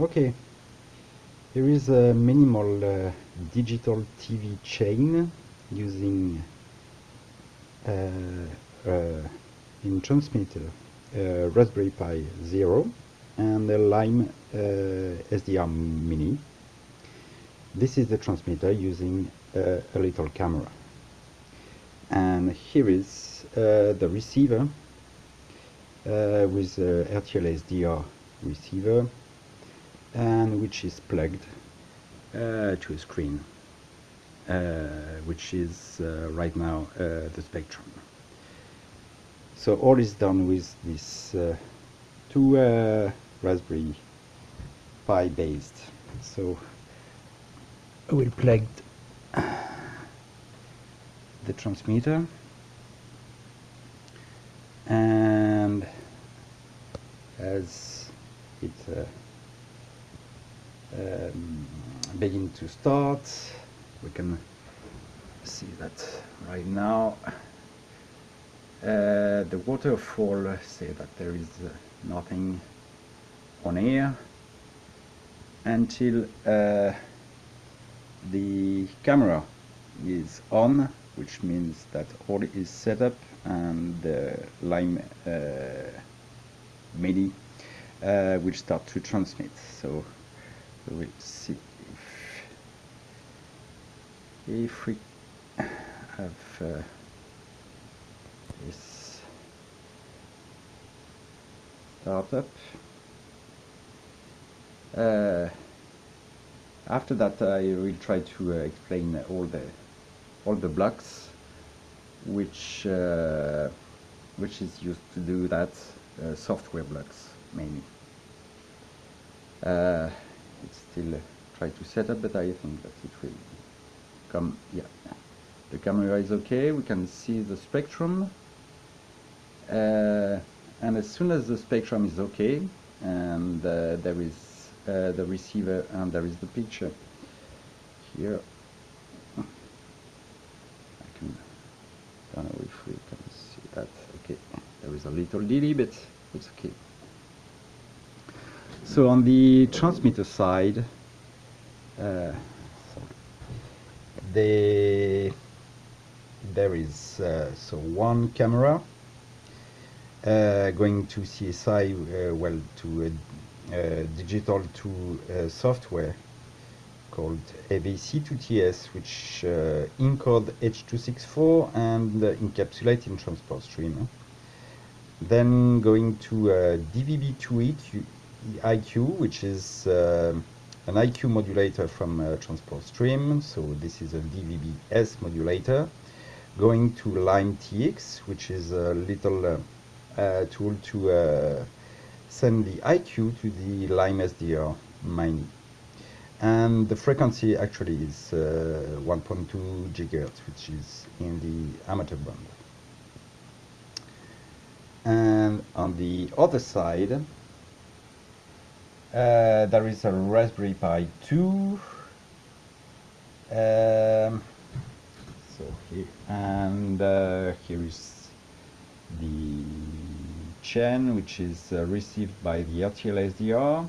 Okay, here is a minimal uh, digital TV chain using uh, uh, in transmitter uh, Raspberry Pi Zero and a Lime uh, SDR Mini. This is the transmitter using uh, a little camera. And here is the receiver with RTL SDR receiver and which is plugged uh, to a screen uh, which is uh, right now uh, the Spectrum. So all is done with this two Raspberry Pi based. So I will plug the transmitter and as it uh, um, begin to start. We can see that right now. Uh, the waterfall say that there is uh, nothing on air until uh, the camera is on which means that all is set up and the Lime uh, Mini uh, will start to transmit. So we will see if, if we have uh, this startup. Uh, after that I will try to uh, explain all the all the blocks which uh, which is used to do that uh, software blocks mainly. Uh, it's still uh, try to set up but I think that it will come yeah. The camera is okay we can see the spectrum. Uh, and as soon as the spectrum is okay and uh, there is uh, the receiver and there is the picture here. I can don't know if we can see that. Okay there is a little delay but it's okay so on the transmitter side uh, the there is uh, so one camera uh, going to CSI uh, well to digital to uh, software called AVC2TS which uh, encode H264 and encapsulate in transport stream then going to uh, DVB2IQ IQ which is uh, an IQ modulator from uh, transport stream. So this is a DVB-S modulator going to Lime TX which is a little uh, uh, tool to uh, send the IQ to the Lime SDR Mini and the frequency actually is uh, 1.2 gigahertz which is in the amateur band. And on the other side uh, there is a Raspberry Pi 2 um, so here and uh, here is the chain which is uh, received by the RTL SDR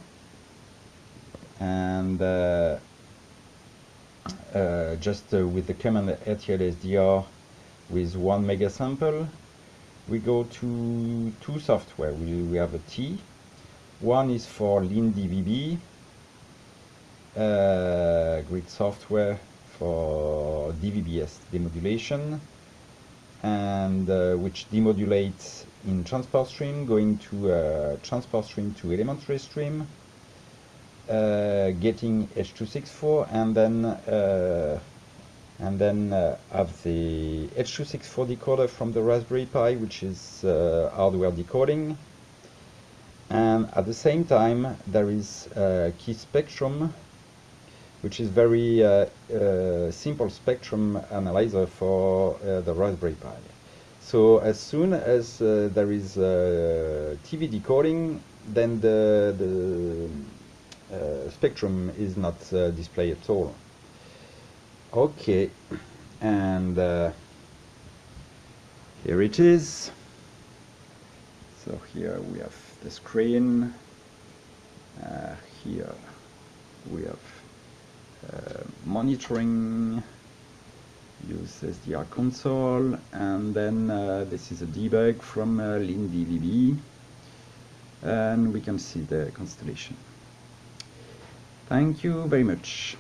and uh, uh, just uh, with the command RTL SDR with one mega sample we go to two software. We, we have a T one is for LeanDVB uh, grid software for DVB-S demodulation and uh, which demodulates in transport stream going to uh, transport stream to elementary stream uh, getting H264 and then uh, and then uh, have the H264 decoder from the Raspberry Pi which is hardware decoding and at the same time there is a KisSpectrum which is very uh, uh, simple spectrum analyzer for uh, the Raspberry Pi. So as soon as uh, there is uh, TV decoding, then the, the uh, spectrum is not uh, displayed at all. Okay, and uh, here it is. So here we have the screen. Uh, here we have uh, monitoring use SDR console and then uh, this is a debug from uh, LeanDVB and we can see the constellation. Thank you very much.